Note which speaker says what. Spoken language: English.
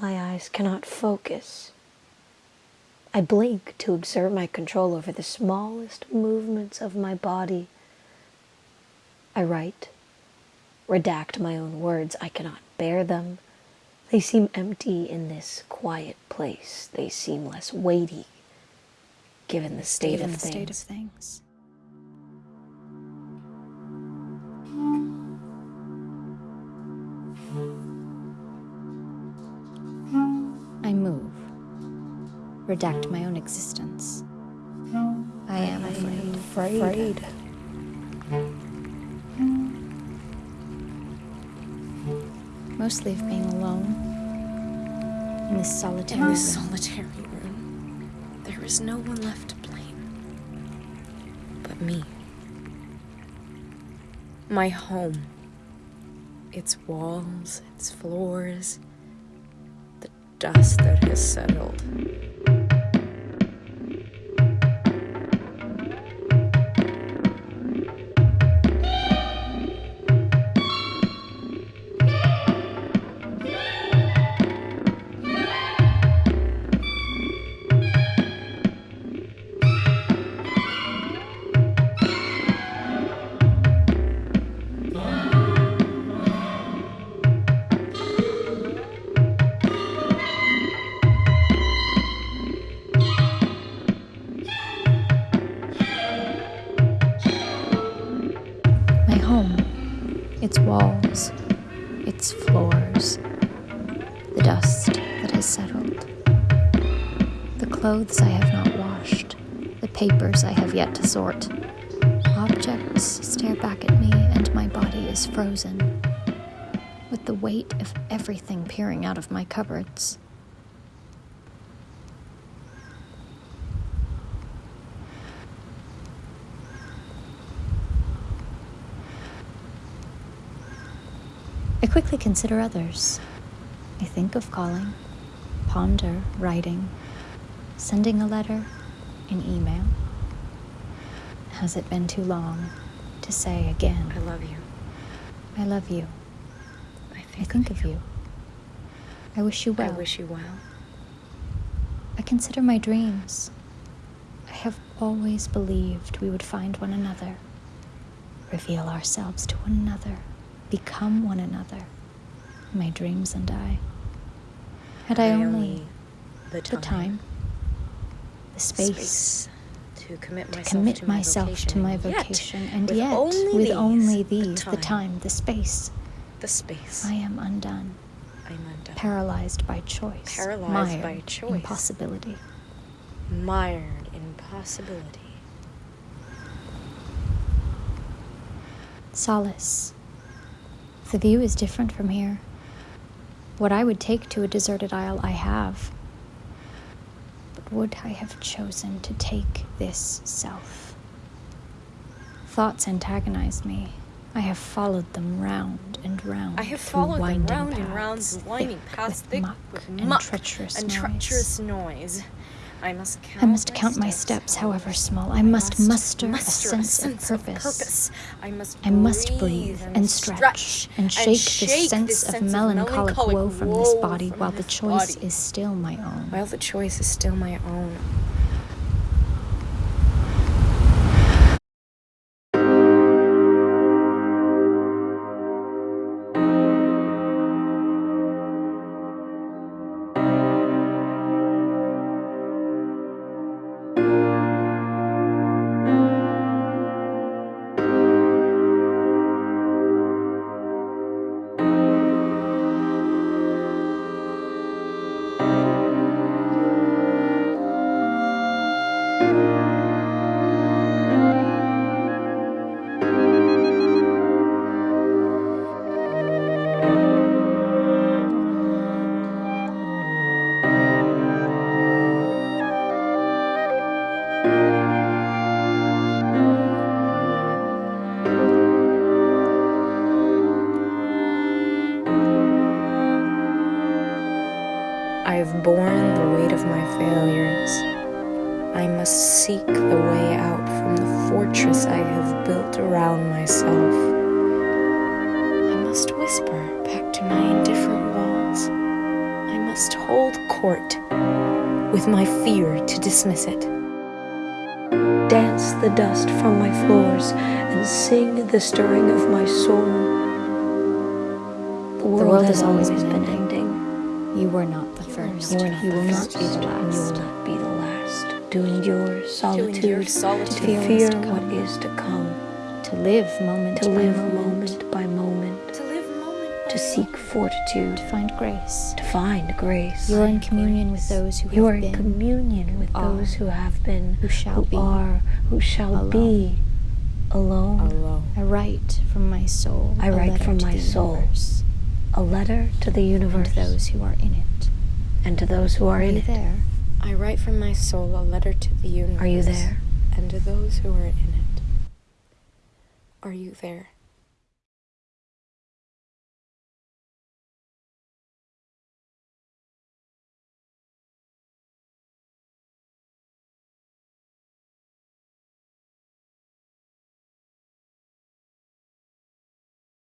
Speaker 1: My eyes cannot focus. I blink to exert my control over the smallest movements of my body. I write, redact my own words. I cannot bear them. They seem empty in this quiet place. They seem less weighty, given the state,
Speaker 2: given
Speaker 1: of,
Speaker 2: the
Speaker 1: things.
Speaker 2: state of things. Redact my own existence. I am afraid.
Speaker 1: Afraid. afraid.
Speaker 2: Mostly of being alone in this solitary
Speaker 3: In this
Speaker 2: room.
Speaker 3: solitary room, there is no one left to blame but me. My home. Its walls, its floors, the dust that has settled.
Speaker 2: Its walls, its floors, the dust that has settled, the clothes I have not washed, the papers I have yet to sort. Objects stare back at me, and my body is frozen, with the weight of everything peering out of my cupboards. I quickly consider others. I think of calling, ponder writing, sending a letter, an email. Has it been too long to say again,
Speaker 3: I love you.
Speaker 2: I love you?
Speaker 3: I think,
Speaker 2: I
Speaker 3: think,
Speaker 2: of you. I wish you well.
Speaker 3: I wish you well.
Speaker 2: I consider my dreams. I have always believed we would find one another, reveal ourselves to one another, become one another. My dreams and I. Had I, only
Speaker 3: the
Speaker 2: the
Speaker 3: time,
Speaker 2: time, the space,
Speaker 3: space to commit myself
Speaker 2: commit
Speaker 3: to my
Speaker 2: myself
Speaker 3: vocation,
Speaker 2: to my
Speaker 3: and yet,
Speaker 2: and
Speaker 3: with
Speaker 2: yet,
Speaker 3: only
Speaker 2: with
Speaker 3: these,
Speaker 2: only
Speaker 3: the
Speaker 2: these, the
Speaker 3: time.
Speaker 2: time, the space,
Speaker 3: the space.
Speaker 2: I am undone,
Speaker 3: I'm undone.
Speaker 2: paralyzed by choice,
Speaker 3: Paralyzed
Speaker 2: mired
Speaker 3: by
Speaker 2: in
Speaker 3: choice.
Speaker 2: possibility.
Speaker 3: mired in possibility.
Speaker 2: Solace. The view is different from here. What I would take to a deserted isle, I have. But would I have chosen to take this self? Thoughts antagonize me. I have followed them round and round.
Speaker 3: I have followed them round and
Speaker 2: paths,
Speaker 3: round, winding
Speaker 2: thick with muck
Speaker 3: with
Speaker 2: and
Speaker 3: muck
Speaker 2: treacherous
Speaker 3: and
Speaker 2: noise.
Speaker 3: treacherous noise. I must count.
Speaker 2: I must count my steps, oh, however small. I must muster a
Speaker 3: muster
Speaker 2: sense of
Speaker 3: sense
Speaker 2: purpose.
Speaker 3: I must.
Speaker 2: I must breathe and stretch and shake the sense of melancholic woe from this body
Speaker 3: from
Speaker 2: while the
Speaker 3: this
Speaker 2: choice
Speaker 3: body.
Speaker 2: is still my own.
Speaker 3: While the choice is still my own. I have borne the weight of my failures. I must seek the way out from the fortress I have built around myself. I must whisper back to my indifferent walls. I must hold court with my fear to dismiss it.
Speaker 1: Dance the dust from my floors and sing the stirring of my soul. The world,
Speaker 2: world
Speaker 1: has
Speaker 2: always been
Speaker 1: been ending.
Speaker 2: You were not the first.
Speaker 1: You, are
Speaker 2: you will not be the
Speaker 1: and you
Speaker 2: last.
Speaker 1: will not be the last. To endure solitude,
Speaker 3: endure solitude.
Speaker 1: to
Speaker 2: fear what
Speaker 1: fear
Speaker 2: is to
Speaker 1: what
Speaker 2: come.
Speaker 1: to come,
Speaker 2: To live moment
Speaker 1: to
Speaker 2: by
Speaker 1: live
Speaker 2: moment.
Speaker 1: moment by moment,
Speaker 3: To live moment by
Speaker 1: to seek fortitude,
Speaker 2: To find grace.
Speaker 1: to find grace.
Speaker 2: You are in communion with those who
Speaker 1: You
Speaker 2: have
Speaker 1: are in
Speaker 2: been,
Speaker 1: communion with
Speaker 2: are,
Speaker 1: those who have been,
Speaker 2: who shall
Speaker 1: who
Speaker 2: be,
Speaker 1: are, who shall
Speaker 2: alone.
Speaker 1: be alone.
Speaker 3: alone.
Speaker 2: I write from my soul.
Speaker 1: I
Speaker 2: a
Speaker 1: write
Speaker 2: letter
Speaker 1: from
Speaker 2: to
Speaker 1: my
Speaker 2: the
Speaker 1: soul
Speaker 2: universe,
Speaker 1: A letter to the
Speaker 2: and
Speaker 1: universe
Speaker 2: those who are in it.
Speaker 1: And to those who are
Speaker 2: Are
Speaker 1: in
Speaker 2: you
Speaker 1: it.
Speaker 2: there?
Speaker 3: I write from my soul a letter to the universe.
Speaker 1: Are you there?
Speaker 3: And to those who are in it. Are you there?